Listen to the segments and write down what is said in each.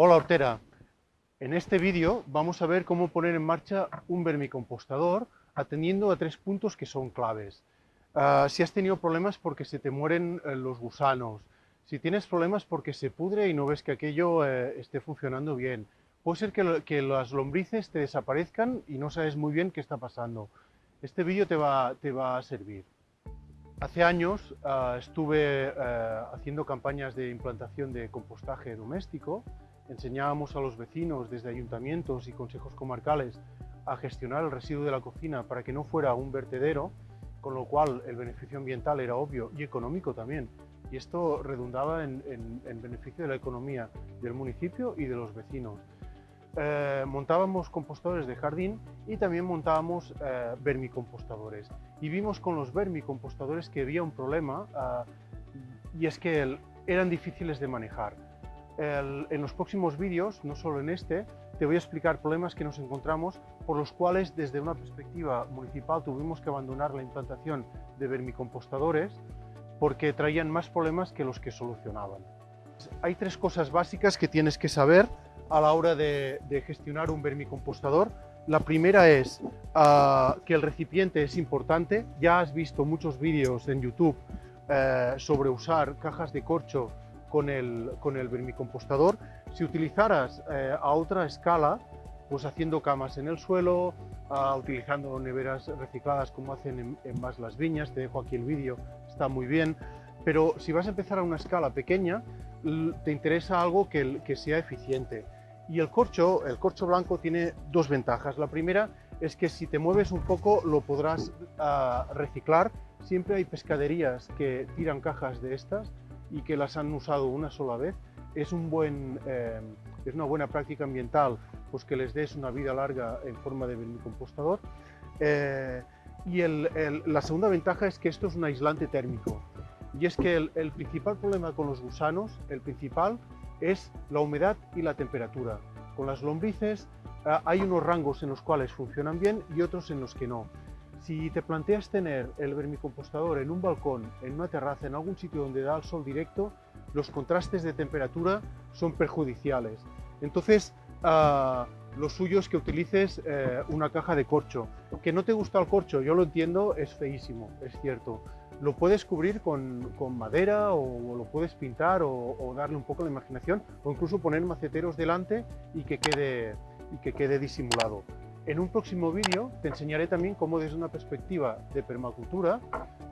Hola Hortera, en este vídeo vamos a ver cómo poner en marcha un vermicompostador atendiendo a tres puntos que son claves. Ah, si has tenido problemas porque se te mueren eh, los gusanos, si tienes problemas porque se pudre y no ves que aquello eh, esté funcionando bien, puede ser que, las lombrices te desaparezcan y no sabes muy bien qué está pasando. Este vídeo te va, a servir. Hace años ah, estuve eh, haciendo campañas de implantación de compostaje doméstico, enseñábamos a los vecinos desde ayuntamientos y consejos comarcales a gestionar el residuo de la cocina para que no fuera un vertedero, con lo cual el beneficio ambiental era obvio y económico también. Y esto redundaba en, beneficio de la economía del municipio y de los vecinos. Eh, montábamos compostadores de jardín y también montábamos eh, vermicompostadores. Y vimos con los vermicompostadores que había un problema eh, y es que eran difíciles de manejar. En los próximos vídeos, no solo en este, te voy a explicar problemas que nos encontramos por los cuales desde una perspectiva municipal tuvimos que abandonar la implantación de vermicompostadores porque traían más problemas que los que solucionaban. Hay tres cosas básicas que tienes que saber a la hora de, gestionar un vermicompostador. La primera es ah, que el recipiente es importante. Ya has visto muchos vídeos en YouTube eh, sobre usar cajas de corcho con el, con el vermicompostador. Si utilizaras eh, a otra escala, pues haciendo camas en el suelo, ah, utilizando neveras recicladas como hacen en, más las viñas, te dejo aquí el vídeo, está muy bien. Pero si vas a empezar a una escala pequeña, te interesa algo que, que sea eficiente. Y el corcho, el corcho blanco tiene dos ventajas. La primera es que si te mueves un poco lo podrás ah, reciclar. Siempre hay pescaderías que tiran cajas de estas y que las han usado una sola vez. Es, un buen, eh, es una buena práctica ambiental pues que les des una vida larga en forma de vermicompostador. Eh, y la segunda ventaja es que esto es un aislante térmico. Y es que el principal problema con los gusanos, el principal, es la humedad y la temperatura. Con las lombrices ah, hay unos rangos en los cuales funcionan bien y otros en los que no. Si te planteas tener el vermicompostador en un balcón, en una terraza, en algún sitio donde da el sol directo, los contrastes de temperatura son perjudiciales. Entonces, ah, lo suyo es que utilices eh, una caja de corcho. Que no te gusta el corcho, yo lo entiendo, es feísimo, es cierto lo puedes cubrir con, madera o, lo puedes pintar o, darle un poco de imaginación o incluso poner maceteros delante y que quede, y que quede disimulado. En un próximo vídeo te enseñaré también cómo desde una perspectiva de permacultura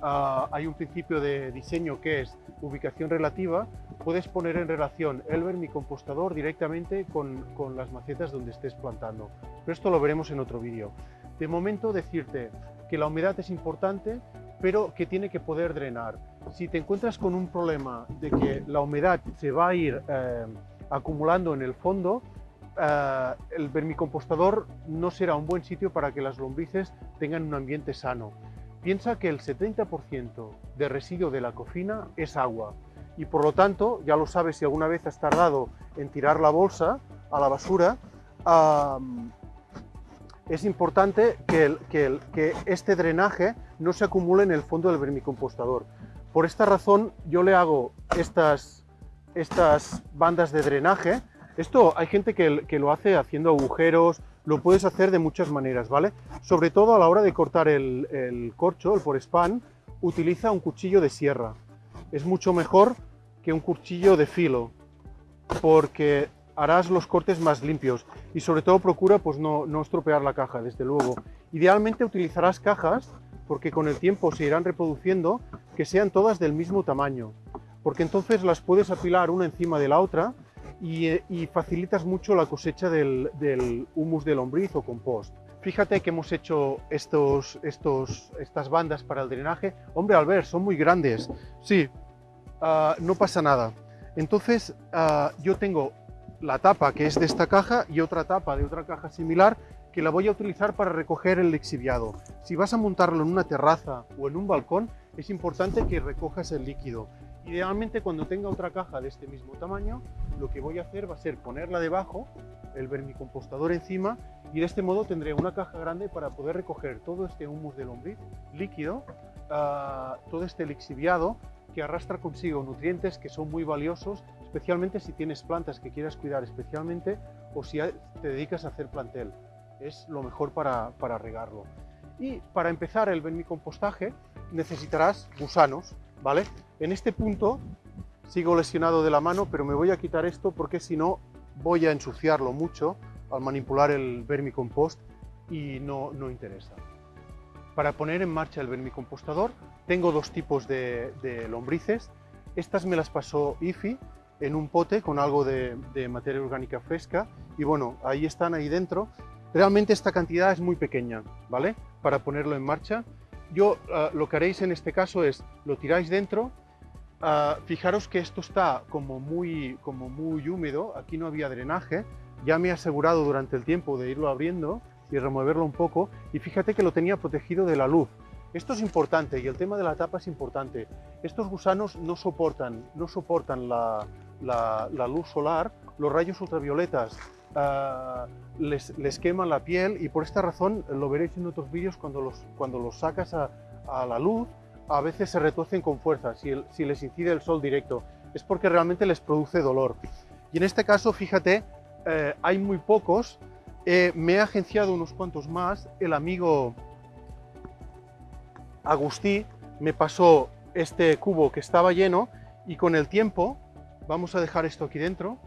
ah, hay un principio de diseño que es ubicación relativa, puedes poner en relación el vermicompostador directamente con, con las macetas donde estés plantando. Pero esto lo veremos en otro vídeo. De momento decirte que la humedad es importante, pero que tiene que poder drenar. Si te encuentras con un problema de que la humedad se va a ir eh, acumulando en el fondo, eh, el vermicompostador no será un buen sitio para que las lombrices tengan un ambiente sano. Piensa que el 70% de residuo de la cocina es agua y por lo tanto, ya lo sabes si alguna vez has tardado en tirar la bolsa a la basura, es importante que, este drenaje no se acumule en el fondo del vermicompostador. Por esta razón yo le hago estas bandas de drenaje. Esto hay gente que, lo hace haciendo agujeros, lo puedes hacer de muchas maneras, ¿vale? Sobre todo a la hora de cortar el, corcho, el forespan, utiliza un cuchillo de sierra. Es mucho mejor que un cuchillo de filo, porque harás los cortes más limpios y sobre todo procura pues no, no estropear la caja, desde luego. Idealmente utilizarás cajas, porque con el tiempo se irán reproduciendo, que sean todas del mismo tamaño, porque entonces las puedes apilar una encima de la otra y, facilitas mucho la cosecha del, humus de lombriz o compost. Fíjate que hemos hecho estos, estos, estas bandas para el drenaje. Hombre, al ver, son muy grandes. Sí, ah, no pasa nada. Entonces, ah, yo tengo la tapa que es de esta caja y otra tapa de otra caja similar que la voy a utilizar para recoger el lixiviado. Si vas a montarlo en una terraza o en un balcón, es importante que recojas el líquido. Idealmente cuando tenga otra caja de este mismo tamaño, lo que voy a hacer va a ser ponerla debajo, el vermicompostador encima, y de este modo tendré una caja grande para poder recoger todo este humus de lombriz líquido, ah, todo este lixiviado que arrastra consigo nutrientes que son muy valiosos especialmente si tienes plantas que quieras cuidar especialmente o si te dedicas a hacer plantel. Es lo mejor para, para regarlo. Y para empezar el vermicompostaje necesitarás gusanos, ¿vale? En este punto sigo lesionado de la mano, pero me voy a quitar esto porque si no voy a ensuciarlo mucho al manipular el vermicompost y no, no interesa. Para poner en marcha el vermicompostador tengo dos tipos de, lombrices. Estas me las pasó IFI en un pote con algo de, materia orgánica fresca y bueno, ahí están, ahí dentro. Realmente esta cantidad es muy pequeña, ¿vale? Para ponerlo en marcha. Yo ah, lo que haréis en este caso es, lo tiráis dentro, ah, fijaros que esto está como muy, como muy húmedo, aquí no había drenaje, ya me he asegurado durante el tiempo de irlo abriendo y removerlo un poco y fíjate que lo tenía protegido de la luz. Esto es importante y el tema de la tapa es importante. Estos gusanos no soportan, no soportan la, luz solar, los rayos ultravioletas ah, les, queman la piel y por esta razón, lo veréis en otros vídeos, cuando los, cuando los sacas a, la luz, a veces se retuercen con fuerza si, les incide el sol directo. Es porque realmente les produce dolor. Y en este caso, fíjate, eh, hay muy pocos eh, me he agenciado unos cuantos más. El amigo Agustí me pasó este cubo que estaba lleno y con el tiempo, vamos a dejar esto aquí dentro,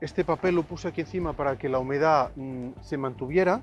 este papel lo puse aquí encima para que la humedad mm, se mantuviera.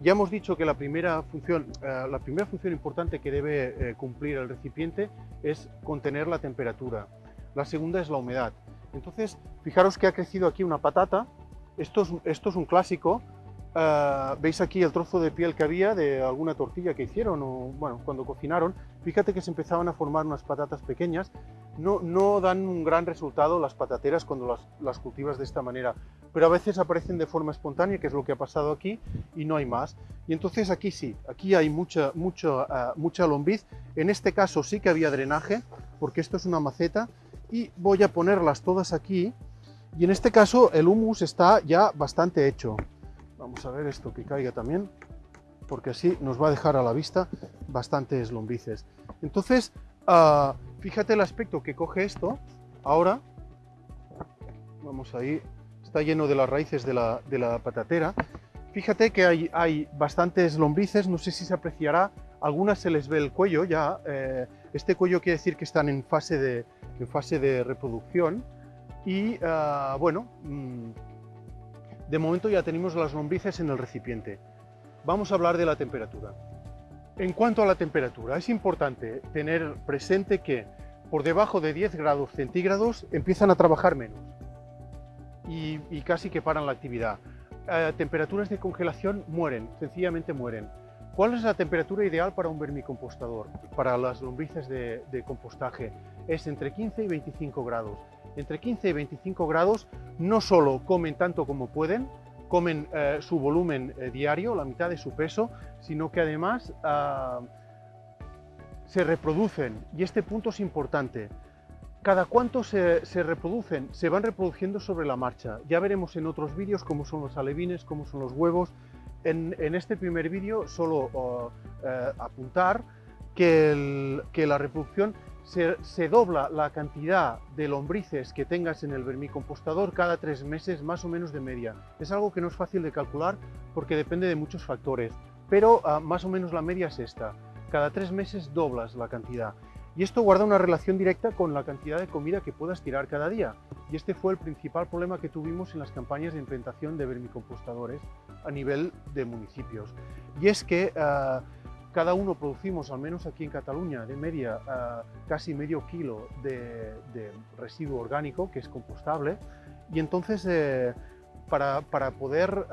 Ya hemos dicho que la primera función, eh, la primera función importante que debe eh, cumplir el recipiente es contener la temperatura. La segunda es la humedad. Entonces, fijaros que ha crecido aquí una patata esto es, un clásico. Ah, veis aquí el trozo de piel que había de alguna tortilla que hicieron o bueno, cuando cocinaron. Fíjate que se empezaban a formar unas patatas pequeñas. No, no dan un gran resultado las patateras cuando las, cultivas de esta manera, pero a veces aparecen de forma espontánea, que es lo que ha pasado aquí, y no hay más. Y entonces aquí sí, aquí hay mucha, mucha, ah, mucha lombriz. En este caso sí que había drenaje, porque esto es una maceta, y voy a ponerlas todas aquí y en este caso el humus está ya bastante hecho. Vamos a ver esto que caiga también, porque así nos va a dejar a la vista bastantes lombrices. Entonces, ah, fíjate el aspecto que coge esto. Ahora, vamos ahí, está lleno de las raíces de la, patatera. Fíjate que hay, bastantes lombrices, no sé si se apreciará, algunas se les ve el cuello ya. Eh, este cuello quiere decir que están en fase de, en fase de reproducción. Y ah, bueno, mm, de momento ya tenemos las lombrices en el recipiente. Vamos a hablar de la temperatura. En cuanto a la temperatura, es importante tener presente que por debajo de 10 grados centígrados empiezan a trabajar menos y, casi que paran la actividad. temperaturas de congelación mueren, sencillamente mueren. ¿Cuál es la temperatura ideal para un vermicompostador? Para las lombrices de, de compostaje es entre 15 y 25 grados entre 15 y 25 grados, no solo comen tanto como pueden, comen eh, su volumen eh, diario, la mitad de su peso, sino que además ah, se reproducen. Y este punto es importante. ¿Cada cuánto se, reproducen? Se van reproduciendo sobre la marcha. Ya veremos en otros vídeos cómo son los alevines, cómo son los huevos. En, este primer vídeo solo oh, eh, apuntar que, la reproducción se, dobla la cantidad de lombrices que tengas en el vermicompostador cada tres meses, más o menos de media. Es algo que no es fácil de calcular porque depende de muchos factores, pero ah, más o menos la media es esta. Cada tres meses doblas la cantidad. Y esto guarda una relación directa con la cantidad de comida que puedas tirar cada día. Y este fue el principal problema que tuvimos en las campañas de implementación de vermicompostadores a nivel de municipios. Y es que ah, cada uno producimos, al menos aquí en Cataluña, de media casi medio kilo de, residuo orgánico que es compostable y entonces eh, para, poder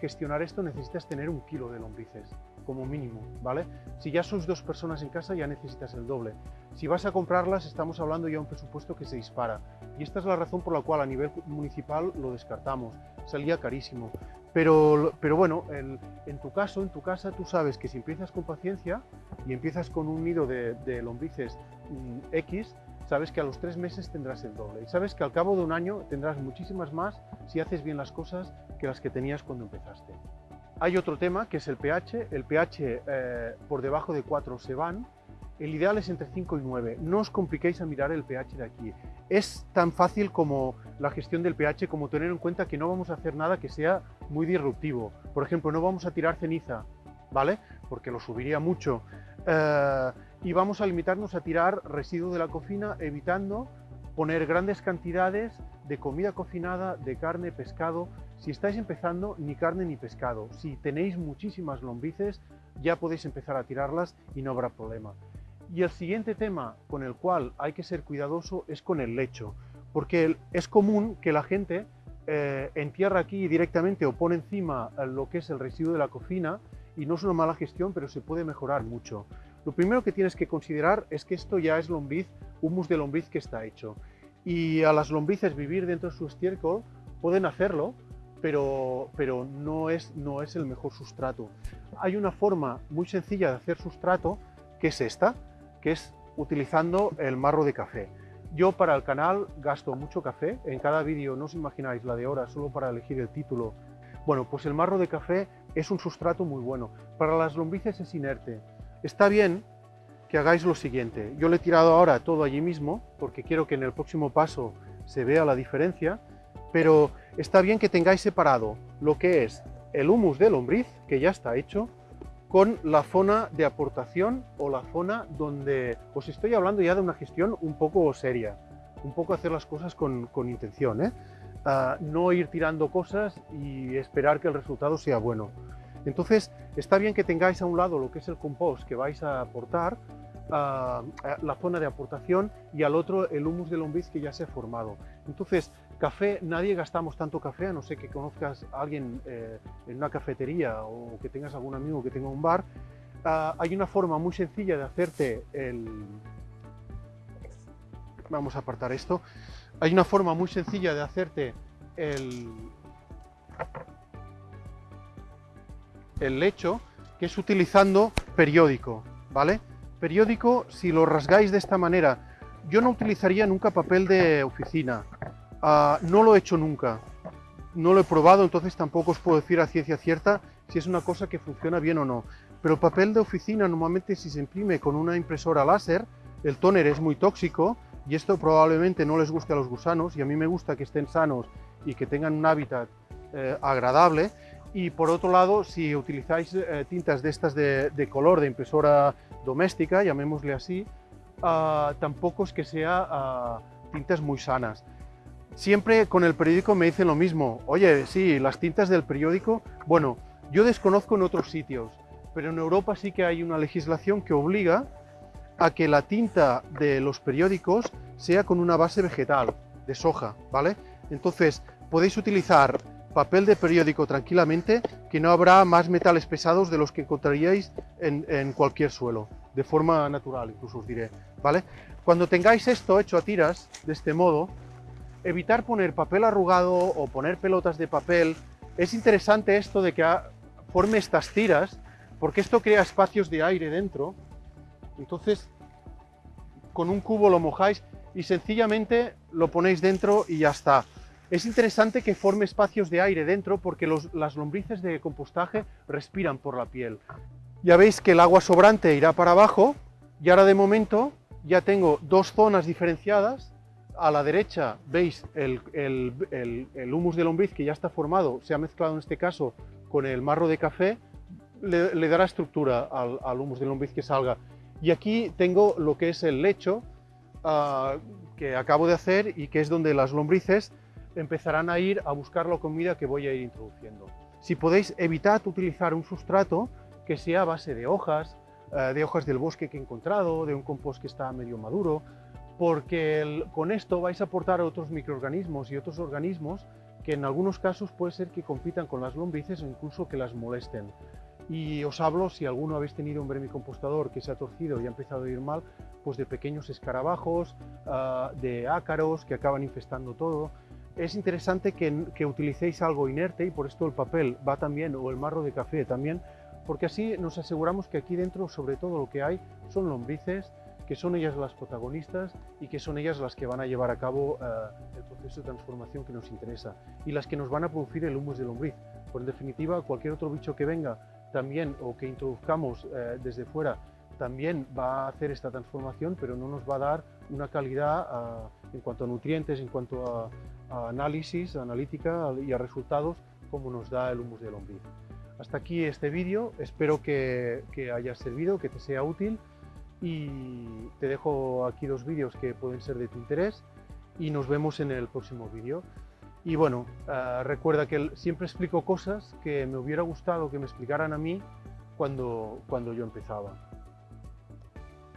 gestionar esto necesitas tener un kilo de lombrices como mínimo, ¿vale? Si ya sois dos personas en casa ya necesitas el doble. Si vas a comprarlas estamos hablando ya de un presupuesto que se dispara y esta es la razón por la cual a nivel municipal lo descartamos, salía carísimo. Pero, pero bueno, en tu caso, en tu casa, tú sabes que si empiezas con paciencia y empiezas con un nido de, lombrices mm, X, sabes que a los tres meses tendrás el doble. Y sabes que al cabo de un año tendrás muchísimas más si haces bien las cosas que las que tenías cuando empezaste. Hay otro tema que es el pH. El pH eh, por debajo de 4 se van. El ideal es entre 5 y 9. No os compliquéis a mirar el pH de aquí. es tan fácil como la gestión del pH, como tener en cuenta que no vamos a hacer nada que sea muy disruptivo. Por ejemplo, no vamos a tirar ceniza, ¿vale? Porque lo subiría mucho. Eh, y vamos a limitarnos a tirar residuos de la cocina, evitando poner grandes cantidades de comida cocinada, de carne, pescado. Si estáis empezando, ni carne ni pescado. Si tenéis muchísimas lombrices, ya podéis empezar a tirarlas y no habrá problema. Y el siguiente tema con el cual hay que ser cuidadoso es con el lecho, porque es común que la gente eh, entierra aquí directamente o pone encima lo que es el residuo de la cocina y no es una mala gestión, pero se puede mejorar mucho. Lo primero que tienes que considerar es que esto ya es lombriz, humus de lombriz que está hecho. Y a las lombrices vivir dentro de su estiércol pueden hacerlo, pero, pero no, es, no es el mejor sustrato. Hay una forma muy sencilla de hacer sustrato, que es esta, que es utilizando el marro de café. Yo para el canal gasto mucho café, en cada vídeo no os imagináis la de horas solo para elegir el título. Bueno, pues el marro de café es un sustrato muy bueno. Para las lombrices es inerte, Está bien que hagáis lo siguiente. Yo le he tirado ahora todo allí mismo, porque quiero que en el próximo paso se vea la diferencia, pero está bien que tengáis separado lo que es el humus de lombriz, que ya está hecho, con la zona de aportación o la zona donde os estoy hablando ya de una gestión un poco seria, un poco hacer las cosas con, intención, ¿eh? ah, no ir tirando cosas y esperar que el resultado sea bueno. Entonces, está bien que tengáis a un lado lo que es el compost que vais a aportar, la zona de aportación y al otro el humus de lombriz que ya se ha formado. Entonces, café, nadie gastamos tanto café, a no ser que conozcas a alguien eh, en una cafetería o que tengas algún amigo que tenga un bar. Ah, hay una forma muy sencilla de hacerte el... Vamos a apartar esto. Hay una forma muy sencilla de hacerte el, el lecho, que es utilizando periódico, ¿vale? Periódico, si lo rasgáis de esta manera, yo no utilizaría nunca papel de oficina, ah, no lo he hecho nunca, no lo he probado, entonces tampoco os puedo decir a ciencia cierta si es una cosa que funciona bien o no. Pero papel de oficina normalmente si se imprime con una impresora láser, el tóner es muy tóxico y esto probablemente no les guste a los gusanos y a mí me gusta que estén sanos y que tengan un hábitat eh, agradable y por otro lado, si utilizáis eh, tintas de estas de, color de impresora doméstica, llamémosle así, ah, tampoco es que sea ah, tintas muy sanas. Siempre con el periódico me dicen lo mismo, oye, sí, las tintas del periódico, bueno, yo desconozco en otros sitios, pero en Europa sí que hay una legislación que obliga a que la tinta de los periódicos sea con una base vegetal, de soja, ¿vale? Entonces, podéis utilizar papel de periódico tranquilamente, que no habrá más metales pesados de los que encontraríais en, cualquier suelo, de forma natural incluso os diré, ¿vale? Cuando tengáis esto hecho a tiras, de este modo, evitar poner papel arrugado o poner pelotas de papel, es interesante esto de que forme estas tiras, porque esto crea espacios de aire dentro, entonces con un cubo lo mojáis y sencillamente lo ponéis dentro y ya está. Es interesante que forme espacios de aire dentro porque las lombrices de compostaje respiran por la piel. Ya veis que el agua sobrante irá para abajo y ahora de momento ya tengo dos zonas diferenciadas. A la derecha veis el, humus de lombriz que ya está formado, se ha mezclado en este caso con el marro de café, le, dará estructura al, humus de lombriz que salga. Y aquí tengo lo que es el lecho ah, que acabo de hacer y que es donde las lombrices empezarán a ir a buscar la comida que voy a ir introduciendo. Si podéis, evitad utilizar un sustrato que sea a base de hojas, eh, de hojas del bosque que he encontrado, de un compost que está medio maduro, porque con esto vais a aportar a otros microorganismos y otros organismos que en algunos casos puede ser que compitan con las lombrices o incluso que las molesten. Y os hablo, si alguno habéis tenido un vermicompostador que se ha torcido y ha empezado a ir mal, pues de pequeños escarabajos, ah, de ácaros que acaban infestando todo es interesante que, utilicéis algo inerte y por esto el papel va también, o el marro de café también, porque así nos aseguramos que aquí dentro, sobre todo lo que hay, son lombrices, que son ellas las protagonistas y que son ellas las que van a llevar a cabo eh, el proceso de transformación que nos interesa y las que nos van a producir el humus de lombriz. Por en definitiva, cualquier otro bicho que venga también o que introduzcamos eh, desde fuera también va a hacer esta transformación, pero no nos va a dar una calidad ah, en cuanto a nutrientes, en cuanto a, a análisis, analítica y a resultados, como nos da el humus de lombriz. Hasta aquí este vídeo, espero que, que haya servido, que te sea útil y te dejo aquí dos vídeos que pueden ser de tu interés y nos vemos en el próximo vídeo. Y bueno, uh, recuerda que siempre explico cosas que me hubiera gustado que me explicaran a mí cuando, cuando yo empezaba.